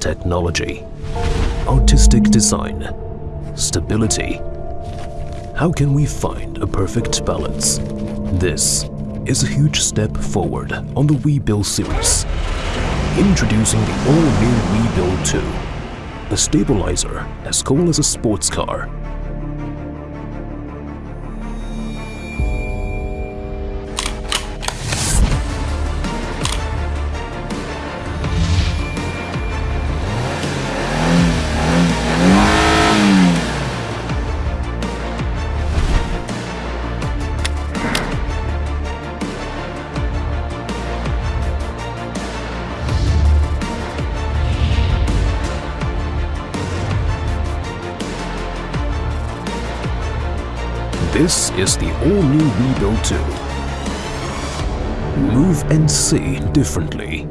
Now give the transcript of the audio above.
technology, artistic design, stability. How can we find a perfect balance? This is a huge step forward on the Weebill series. Introducing the all-new Weebill 2, a stabilizer as cool as a sports car. This is the all-new Weebill 2. Move and see differently.